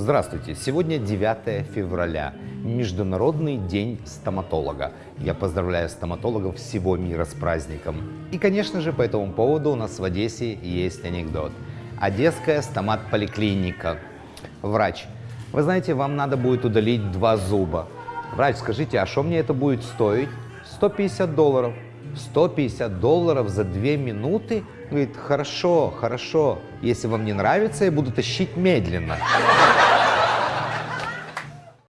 Здравствуйте! Сегодня 9 февраля, Международный день стоматолога. Я поздравляю стоматологов всего мира с праздником. И, конечно же, по этому поводу у нас в Одессе есть анекдот. Одесская стомат-поликлиника. Врач. Вы знаете, вам надо будет удалить два зуба. Врач, скажите, а что мне это будет стоить? 150 долларов. 150 долларов за две минуты? Говорит, хорошо, хорошо. Если вам не нравится, я буду тащить медленно.